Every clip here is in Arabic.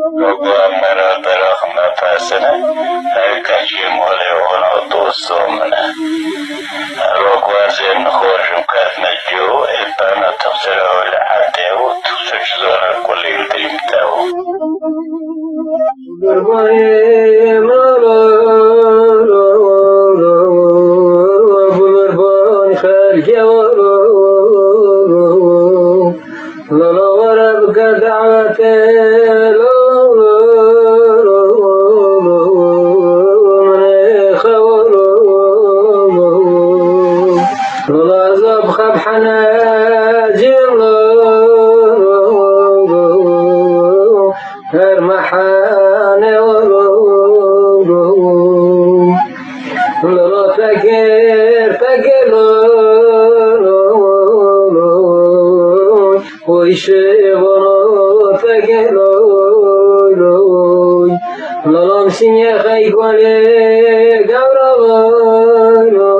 प्रभु मेरा तेरा हमना फैसन है कहीं मोले होना दोस्तों मने रोगवार से नखोशम करने जो इतना तफसर और हाथे वो तफसर जोर कुल दिलता हो برباني مالا أبو برباني خارج لا لا ورا بقى دعوته الجواب لولا وربك دعوتي لولا زبخ بحناجر المحاني لولا فكر فكر ويشيبنا فكر لولا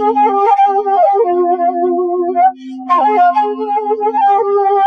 Thank you.